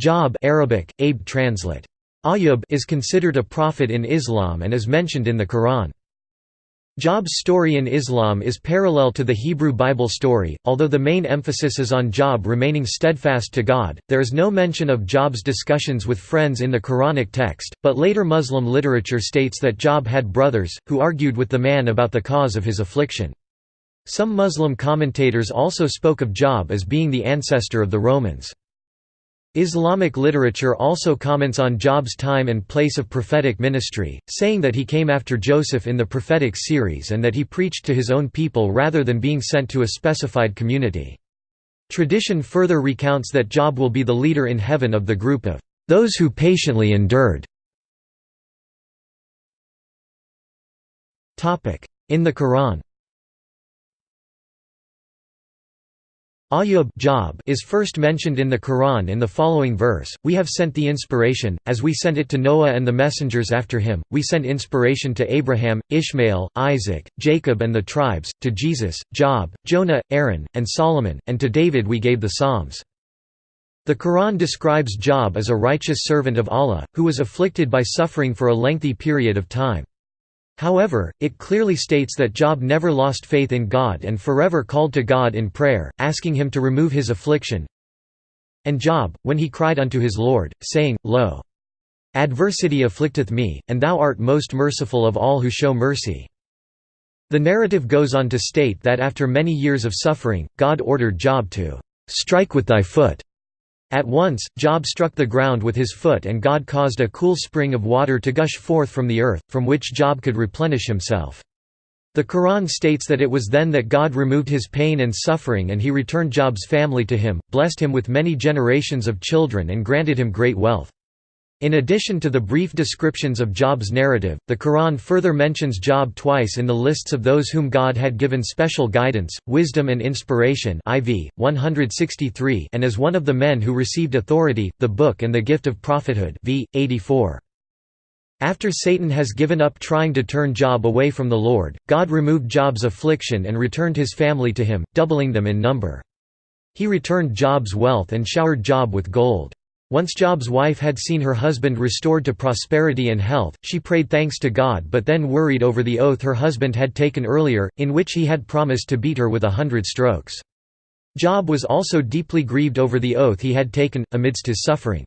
Job Arabic, Abe translate. Ayyub is considered a prophet in Islam and is mentioned in the Quran. Job's story in Islam is parallel to the Hebrew Bible story, although the main emphasis is on Job remaining steadfast to God. There is no mention of Job's discussions with friends in the Quranic text, but later Muslim literature states that Job had brothers, who argued with the man about the cause of his affliction. Some Muslim commentators also spoke of Job as being the ancestor of the Romans. Islamic literature also comments on Job's time and place of prophetic ministry, saying that he came after Joseph in the prophetic series and that he preached to his own people rather than being sent to a specified community. Tradition further recounts that Job will be the leader in heaven of the group of those who patiently endured. In the Quran Ayyub Job is first mentioned in the Quran in the following verse, We have sent the inspiration, as we sent it to Noah and the messengers after him, we sent inspiration to Abraham, Ishmael, Isaac, Jacob and the tribes, to Jesus, Job, Jonah, Aaron, and Solomon, and to David we gave the Psalms. The Quran describes Job as a righteous servant of Allah, who was afflicted by suffering for a lengthy period of time. However, it clearly states that Job never lost faith in God and forever called to God in prayer, asking him to remove his affliction. And Job, when he cried unto his Lord, saying, Lo! Adversity afflicteth me, and thou art most merciful of all who show mercy. The narrative goes on to state that after many years of suffering, God ordered Job to strike with thy foot at once, Job struck the ground with his foot and God caused a cool spring of water to gush forth from the earth, from which Job could replenish himself. The Quran states that it was then that God removed his pain and suffering and he returned Job's family to him, blessed him with many generations of children and granted him great wealth. In addition to the brief descriptions of Job's narrative, the Quran further mentions Job twice in the lists of those whom God had given special guidance, wisdom and inspiration IV, 163 and as one of the men who received authority, the book and the gift of prophethood v. 84. After Satan has given up trying to turn Job away from the Lord, God removed Job's affliction and returned his family to him, doubling them in number. He returned Job's wealth and showered Job with gold. Once Job's wife had seen her husband restored to prosperity and health, she prayed thanks to God but then worried over the oath her husband had taken earlier, in which he had promised to beat her with a hundred strokes. Job was also deeply grieved over the oath he had taken, amidst his suffering.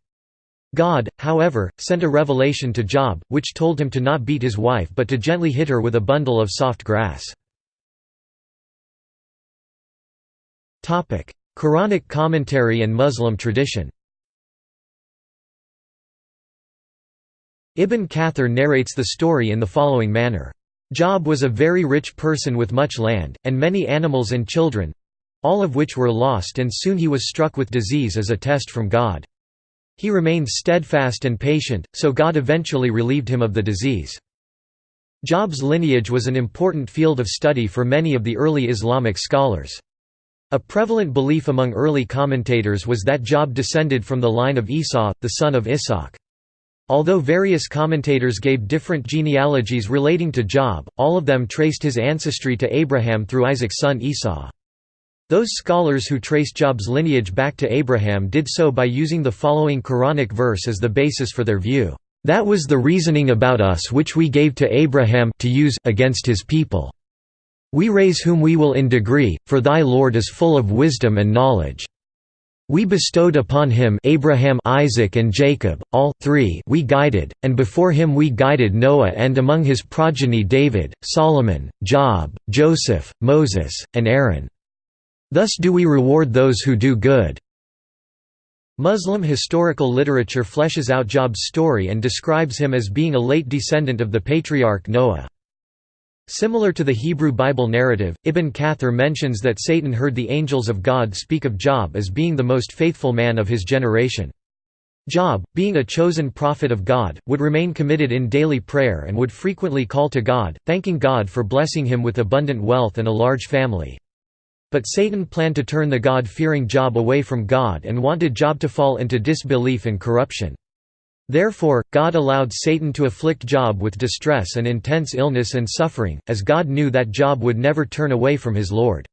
God, however, sent a revelation to Job, which told him to not beat his wife but to gently hit her with a bundle of soft grass. Quranic commentary and Muslim tradition Ibn Kathir narrates the story in the following manner. Job was a very rich person with much land, and many animals and children—all of which were lost and soon he was struck with disease as a test from God. He remained steadfast and patient, so God eventually relieved him of the disease. Job's lineage was an important field of study for many of the early Islamic scholars. A prevalent belief among early commentators was that Job descended from the line of Esau, the son of Ishaq. Although various commentators gave different genealogies relating to Job, all of them traced his ancestry to Abraham through Isaac's son Esau. Those scholars who trace Job's lineage back to Abraham did so by using the following Quranic verse as the basis for their view. That was the reasoning about us which we gave to Abraham to use against his people. We raise whom we will in degree, for thy Lord is full of wisdom and knowledge. We bestowed upon him Abraham Isaac and Jacob, all three we guided, and before him we guided Noah and among his progeny David, Solomon, Job, Joseph, Moses, and Aaron. Thus do we reward those who do good." Muslim historical literature fleshes out Job's story and describes him as being a late descendant of the patriarch Noah. Similar to the Hebrew Bible narrative, Ibn Kathir mentions that Satan heard the angels of God speak of Job as being the most faithful man of his generation. Job, being a chosen prophet of God, would remain committed in daily prayer and would frequently call to God, thanking God for blessing him with abundant wealth and a large family. But Satan planned to turn the God-fearing Job away from God and wanted Job to fall into disbelief and corruption. Therefore, God allowed Satan to afflict Job with distress and intense illness and suffering, as God knew that Job would never turn away from his Lord.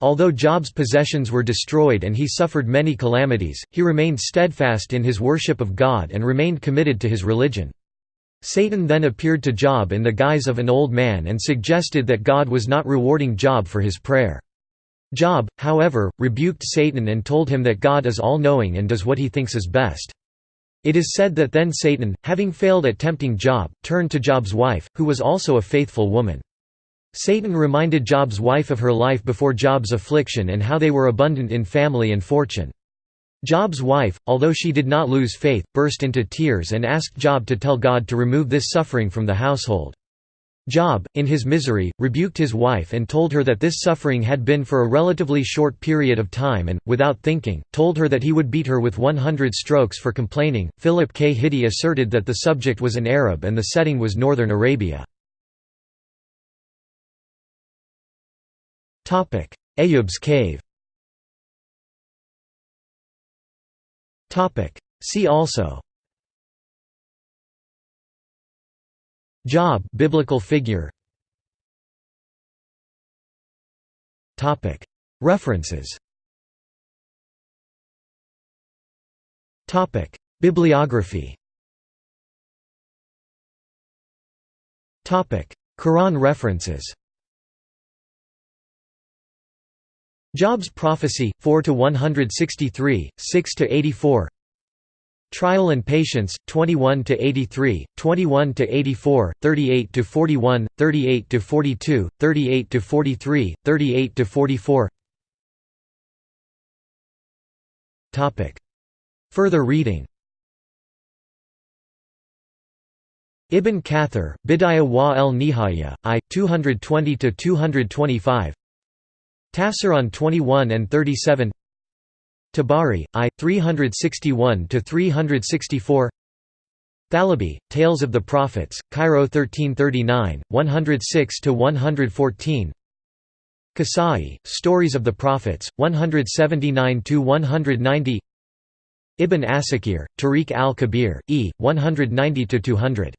Although Job's possessions were destroyed and he suffered many calamities, he remained steadfast in his worship of God and remained committed to his religion. Satan then appeared to Job in the guise of an old man and suggested that God was not rewarding Job for his prayer. Job, however, rebuked Satan and told him that God is all-knowing and does what he thinks is best. It is said that then Satan, having failed at tempting Job, turned to Job's wife, who was also a faithful woman. Satan reminded Job's wife of her life before Job's affliction and how they were abundant in family and fortune. Job's wife, although she did not lose faith, burst into tears and asked Job to tell God to remove this suffering from the household. Job, in his misery, rebuked his wife and told her that this suffering had been for a relatively short period of time and, without thinking, told her that he would beat her with 100 strokes for complaining. Philip K. Hitti asserted that the subject was an Arab and the setting was northern Arabia. Ayub's cave See also Job biblical figure. References. Bibliography. Quran references. Job's Prophecy, 4 to 163 6–84 Trial and Patience, 21 to 83, 21 to 84, 38 to 41, 38 to 42, 38 to 43, 38 to 44. Topic. Further reading Ibn Kathir, Bidayah wa el Nihaya, I, 220 to 225. Tafsir on 21 and 37 Tabari, I, 361–364 Thalabi, Tales of the Prophets, Cairo 1339, 106–114 Kasai, Stories of the Prophets, 179–190 Ibn Asakir, Tariq al-Kabir, E, 190–200